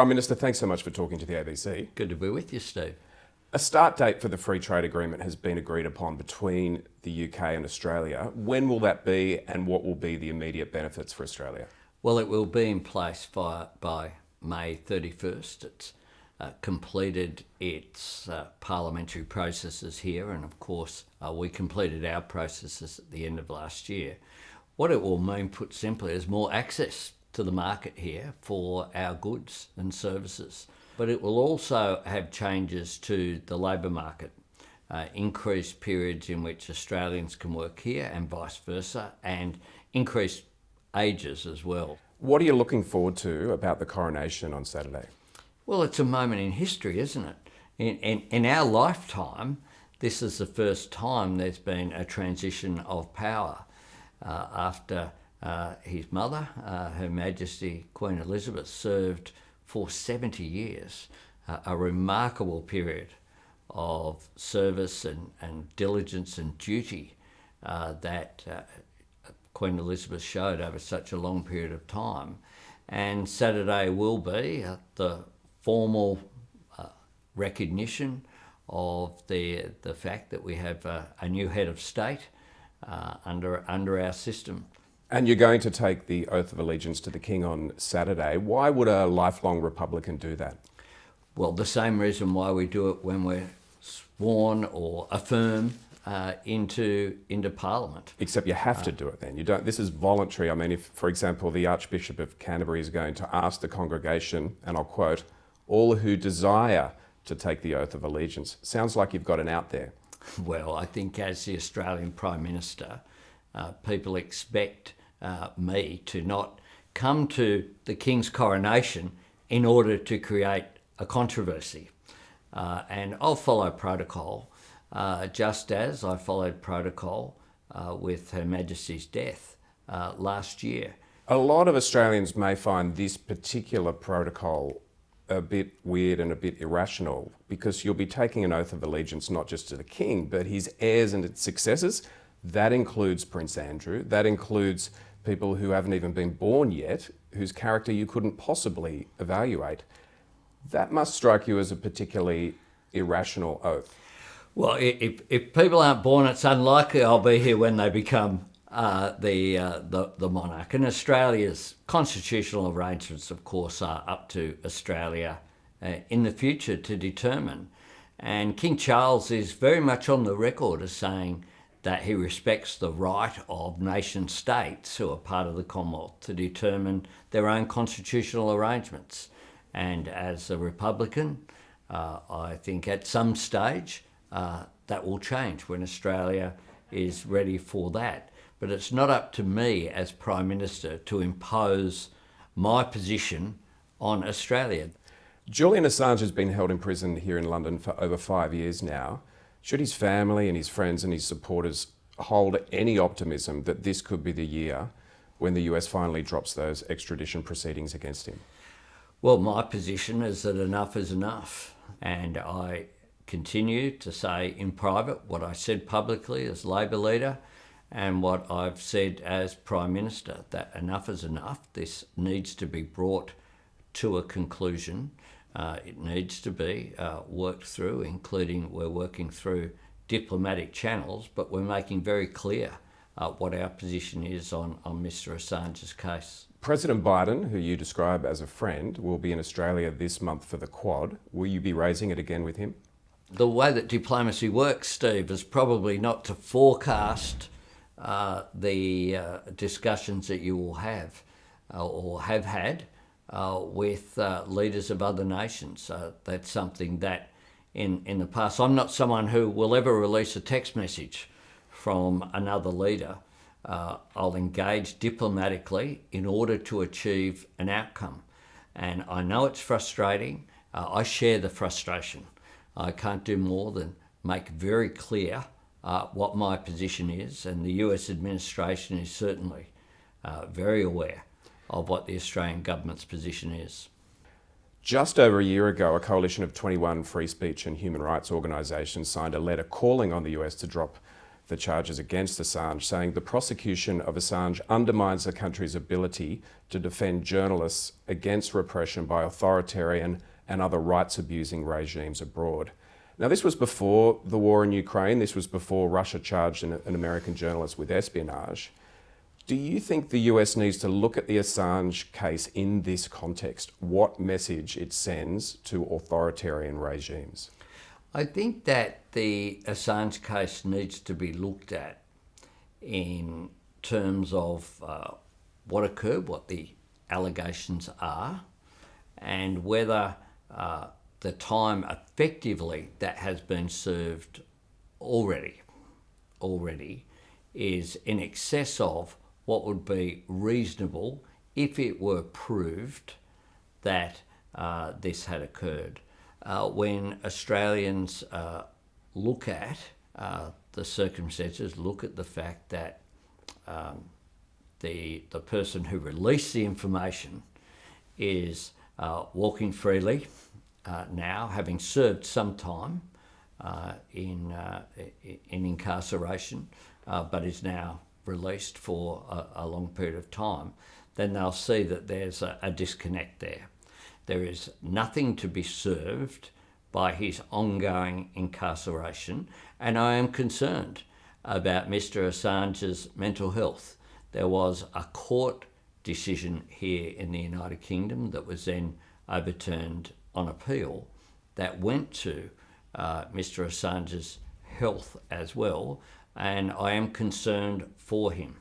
Prime Minister, thanks so much for talking to the ABC. Good to be with you, Steve. A start date for the free trade agreement has been agreed upon between the UK and Australia. When will that be and what will be the immediate benefits for Australia? Well, it will be in place by, by May 31st. It's uh, completed its uh, parliamentary processes here, and of course, uh, we completed our processes at the end of last year. What it will mean, put simply, is more access to the market here for our goods and services. But it will also have changes to the labour market, uh, increased periods in which Australians can work here and vice versa, and increased ages as well. What are you looking forward to about the coronation on Saturday? Well, it's a moment in history, isn't it? In, in, in our lifetime, this is the first time there's been a transition of power uh, after uh, his mother, uh, Her Majesty Queen Elizabeth, served for 70 years, uh, a remarkable period of service and, and diligence and duty uh, that uh, Queen Elizabeth showed over such a long period of time. And Saturday will be the formal recognition of the, the fact that we have a, new head of state under, under our system. And you're going to take the oath of allegiance to the King on Saturday. Why would a lifelong Republican do that? Well, the same reason why we do it when we're sworn or affirm uh, into into Parliament. Except you have to do it then. You don't. This is voluntary. I mean, if, for example, the Archbishop of Canterbury is going to ask the congregation, and I'll quote, all who desire to take the oath of allegiance. Sounds like you've got an out there. Well, I think as the Australian Prime Minister, uh, people expect uh, me to not come to the King's coronation in order to create a controversy. Uh, and I'll follow protocol, uh, just as I followed protocol uh, with Her Majesty's death uh, last year. A lot of Australians may find this particular protocol a bit weird and a bit irrational because you'll be taking an oath of allegiance not just to the king, but his heirs and its successors. That includes Prince Andrew, that includes people who haven't even been born yet, whose character you couldn't possibly evaluate. That must strike you as a particularly irrational oath. Well, if, if people aren't born, it's unlikely I'll be here when they become uh, the, uh, the, the monarch. And Australia's constitutional arrangements, of course, are up to Australia uh, in the future to determine. And King Charles is very much on the record as saying that he respects the right of nation states who are part of the Commonwealth to determine their own constitutional arrangements. And as a Republican, uh, I think at some stage uh, that will change when Australia is ready for that. But it's not up to me as Prime Minister to impose my position on Australia. Julian Assange has been held in prison here in London for over five years now. Should his family and his friends and his supporters hold any optimism that this could be the year when the US finally drops those extradition proceedings against him? Well, my position is that enough is enough. And I continue to say in private what I said publicly as Labor leader and what I've said as Prime Minister, that enough is enough. This needs to be brought to a conclusion. Uh, it needs to be uh, worked through, including we're working through diplomatic channels, but we're making very clear uh, what our position is on, on Mr Assange's case. President Biden, who you describe as a friend, will be in Australia this month for the Quad. Will you be raising it again with him? The way that diplomacy works, Steve, is probably not to forecast uh, the uh, discussions that you will have uh, or have had uh, with uh, leaders of other nations. that's something that in, in the past, I'm not someone who will ever release a text message from another leader. I'll engage diplomatically in order to achieve an outcome. And I know it's frustrating. I share the frustration. I can't do more than make very clear uh, what my position is, and the US administration is certainly uh, very aware of what the Australian government's position is. Just over a year ago, a coalition of 21 free speech and human rights organisations signed a letter calling on the US to drop the charges against Assange, saying the prosecution of Assange undermines the country's ability to defend journalists against repression by authoritarian and other rights abusing regimes abroad. Now, this was before the war in Ukraine, this was before Russia charged an, an American journalist with espionage. Do you think the US needs to look at the Assange case in this context? What message it sends to authoritarian regimes? I think that the Assange case needs to be looked at in terms of uh, what occurred, what the allegations are, and whether uh, the time effectively that has been served already, already, is in excess of what would be reasonable if it were proved that uh, this had occurred. Uh, when Australians uh, look at uh, the circumstances, look at the fact that um, the, the person who released the information is uh, walking freely uh, now, having served some time in, in incarceration, but is now released for a, a, long period of time, then they'll see that there's a, a disconnect there. There is nothing to be served by his ongoing incarceration, and I am concerned about Mr. Assange's mental health. There was a court decision here in the United Kingdom that was then overturned on appeal that went to uh, Mr. Assange's health as well, and I am concerned for him.